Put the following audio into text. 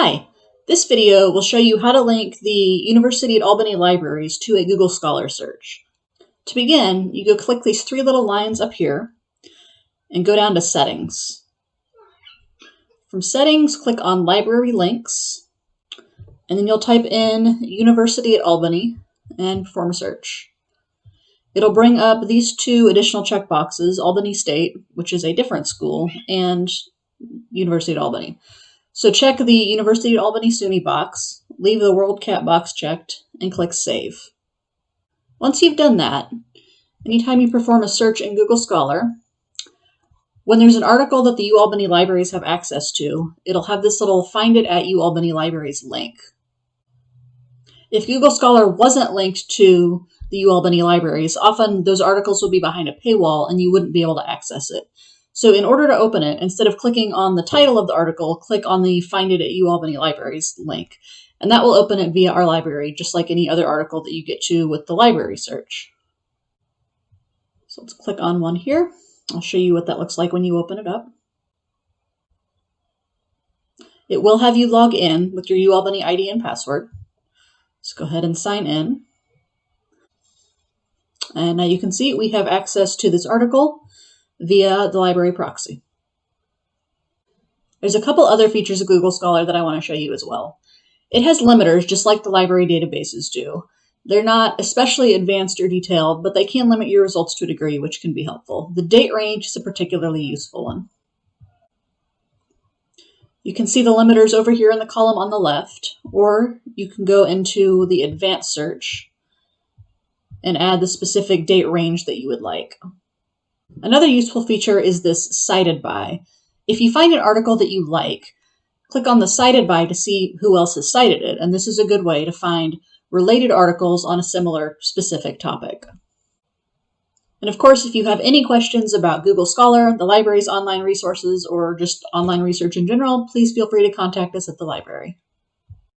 Hi, this video will show you how to link the University at Albany libraries to a Google Scholar search. To begin, you go click these three little lines up here and go down to Settings. From Settings, click on Library Links, and then you'll type in University at Albany and perform a search. It'll bring up these two additional checkboxes, Albany State, which is a different school, and University at Albany. So check the University of Albany SUNY box, leave the WorldCat box checked, and click Save. Once you've done that, anytime you perform a search in Google Scholar, when there's an article that the UAlbany libraries have access to, it'll have this little Find It at UAlbany Libraries link. If Google Scholar wasn't linked to the UAlbany libraries, often those articles would be behind a paywall and you wouldn't be able to access it. So in order to open it, instead of clicking on the title of the article, click on the Find It at UAlbany Libraries link. And that will open it via our library, just like any other article that you get to with the library search. So let's click on one here. I'll show you what that looks like when you open it up. It will have you log in with your UAlbany ID and password. Let's go ahead and sign in. And now you can see we have access to this article via the library proxy. There's a couple other features of Google Scholar that I want to show you as well. It has limiters just like the library databases do. They're not especially advanced or detailed, but they can limit your results to a degree, which can be helpful. The date range is a particularly useful one. You can see the limiters over here in the column on the left, or you can go into the advanced search and add the specific date range that you would like. Another useful feature is this cited by. If you find an article that you like, click on the cited by to see who else has cited it, and this is a good way to find related articles on a similar specific topic. And of course, if you have any questions about Google Scholar, the library's online resources, or just online research in general, please feel free to contact us at the library.